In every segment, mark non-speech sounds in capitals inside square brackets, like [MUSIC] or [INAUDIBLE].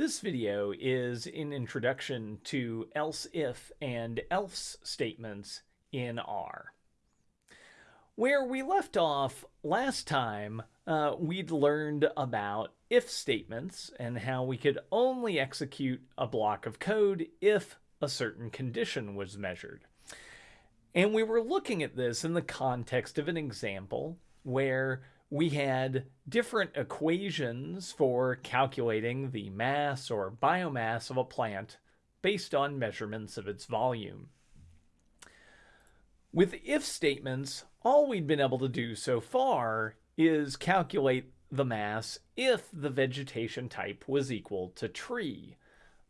This video is an introduction to else if and else statements in R. Where we left off last time, uh, we'd learned about if statements and how we could only execute a block of code if a certain condition was measured. And we were looking at this in the context of an example where we had different equations for calculating the mass or biomass of a plant based on measurements of its volume. With if statements, all we'd been able to do so far is calculate the mass if the vegetation type was equal to tree.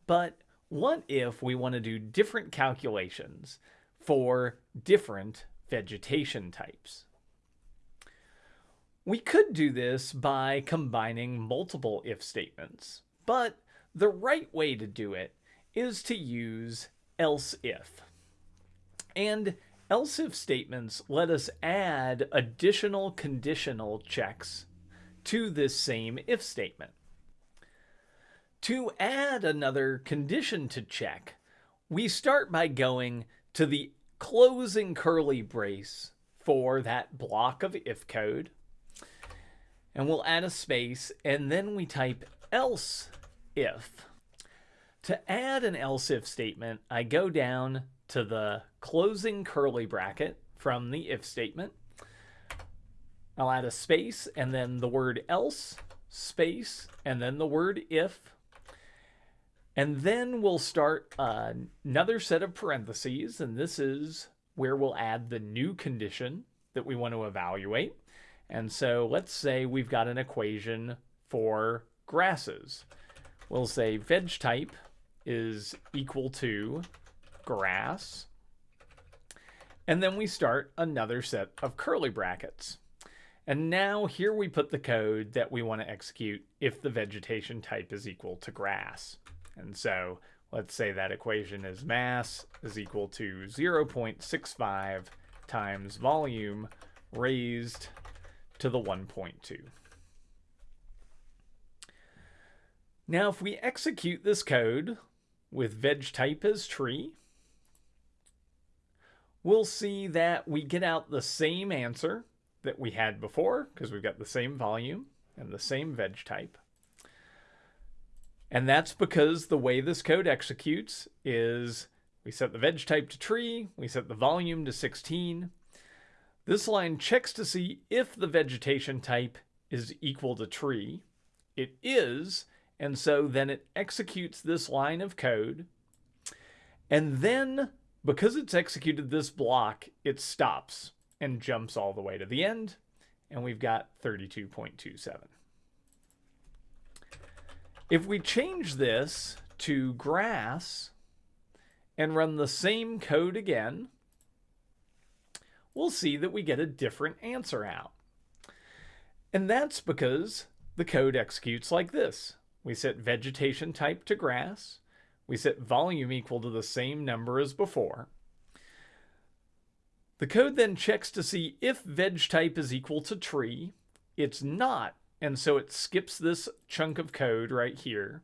But what if we want to do different calculations for different vegetation types? We could do this by combining multiple if statements, but the right way to do it is to use else if. And else if statements let us add additional conditional checks to this same if statement. To add another condition to check, we start by going to the closing curly brace for that block of if code and we'll add a space and then we type else if. To add an else if statement, I go down to the closing curly bracket from the if statement. I'll add a space and then the word else, space, and then the word if. And then we'll start another set of parentheses, and this is where we'll add the new condition that we want to evaluate. And so let's say we've got an equation for grasses. We'll say veg type is equal to grass. And then we start another set of curly brackets. And now here we put the code that we want to execute if the vegetation type is equal to grass. And so let's say that equation is mass is equal to 0.65 times volume raised to the 1.2. Now, if we execute this code with veg type as tree, we'll see that we get out the same answer that we had before because we've got the same volume and the same veg type. And that's because the way this code executes is we set the veg type to tree, we set the volume to 16, this line checks to see if the vegetation type is equal to tree. It is, and so then it executes this line of code. And then, because it's executed this block, it stops and jumps all the way to the end. And we've got 32.27. If we change this to grass and run the same code again, we'll see that we get a different answer out. And that's because the code executes like this. We set vegetation type to grass. We set volume equal to the same number as before. The code then checks to see if veg type is equal to tree. It's not, and so it skips this chunk of code right here.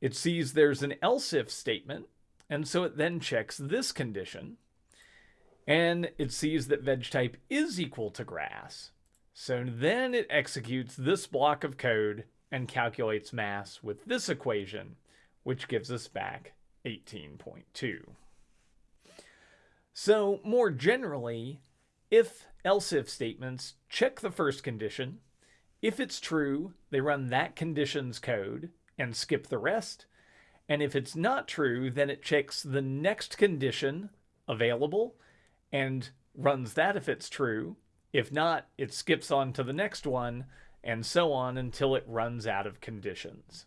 It sees there's an else if statement, and so it then checks this condition and it sees that veg type is equal to grass. So then it executes this block of code and calculates mass with this equation, which gives us back 18.2. So more generally, if else if statements check the first condition. If it's true, they run that condition's code and skip the rest. And if it's not true, then it checks the next condition available and runs that if it's true. If not, it skips on to the next one, and so on until it runs out of conditions.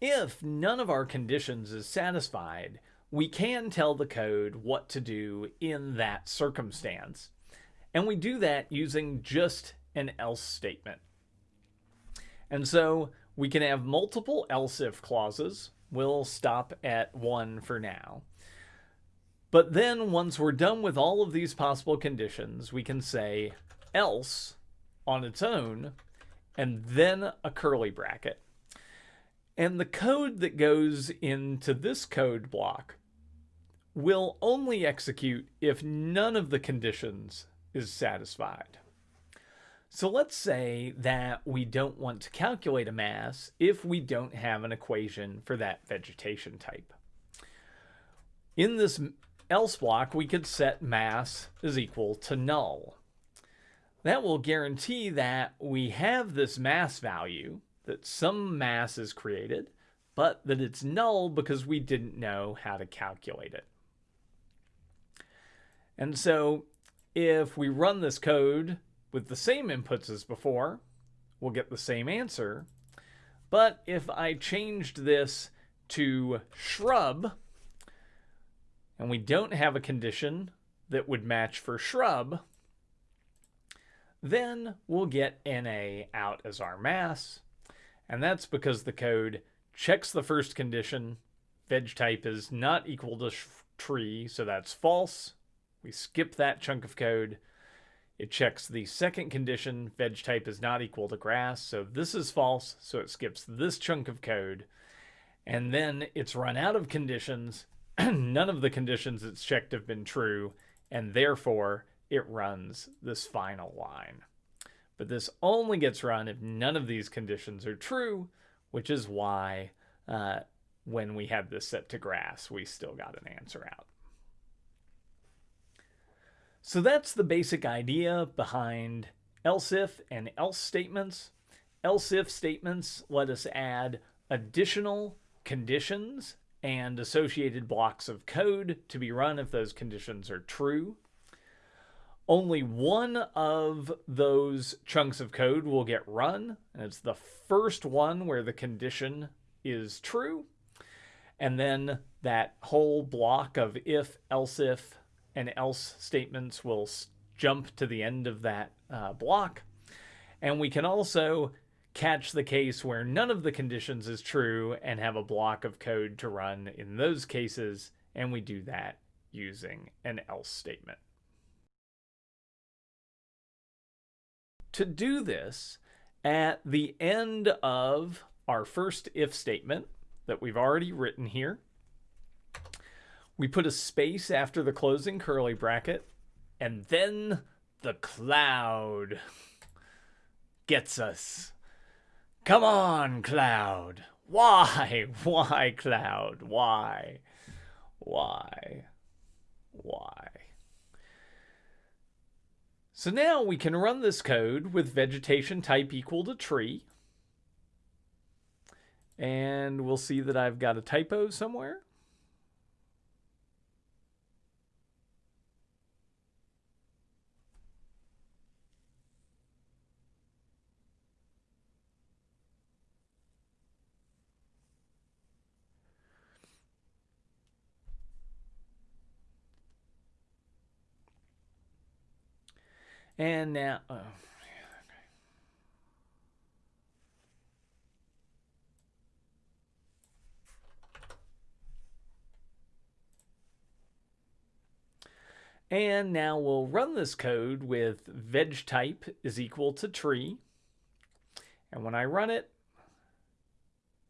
If none of our conditions is satisfied, we can tell the code what to do in that circumstance. And we do that using just an else statement. And so we can have multiple else if clauses. We'll stop at one for now. But then once we're done with all of these possible conditions, we can say else on its own and then a curly bracket. And the code that goes into this code block will only execute if none of the conditions is satisfied. So let's say that we don't want to calculate a mass if we don't have an equation for that vegetation type. In this else block, we could set mass is equal to null. That will guarantee that we have this mass value, that some mass is created, but that it's null because we didn't know how to calculate it. And so if we run this code with the same inputs as before, we'll get the same answer. But if I changed this to shrub, and we don't have a condition that would match for shrub, then we'll get NA out as our mass. And that's because the code checks the first condition, veg type is not equal to tree, so that's false. We skip that chunk of code. It checks the second condition, veg type is not equal to grass, so this is false, so it skips this chunk of code. And then it's run out of conditions. [CLEARS THROAT] None of the conditions it's checked have been true, and therefore it runs this final line. But this only gets run if none of these conditions are true, which is why uh, when we have this set to grass, we still got an answer out. So that's the basic idea behind else if and else statements. Else if statements let us add additional conditions and associated blocks of code to be run if those conditions are true. Only one of those chunks of code will get run, and it's the first one where the condition is true. And then that whole block of if, else if, and else statements will jump to the end of that uh, block. And we can also catch the case where none of the conditions is true and have a block of code to run in those cases. And we do that using an else statement. To do this, at the end of our first if statement that we've already written here, we put a space after the closing curly bracket, and then the cloud gets us. Come on, cloud. Why? [LAUGHS] Why, cloud? Why? Why? Why? So now we can run this code with vegetation type equal to tree. And we'll see that I've got a typo somewhere. And now, oh, And now we'll run this code with veg type is equal to tree. And when I run it,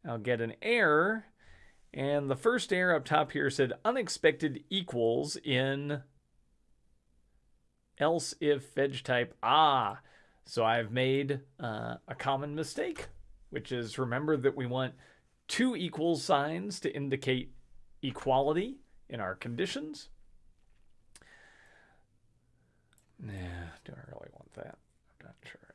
I'll get an error. And the first error up top here said unexpected equals in else if veg type. Ah, so I've made uh, a common mistake, which is remember that we want two equal signs to indicate equality in our conditions. Nah, do I really want that? I'm not sure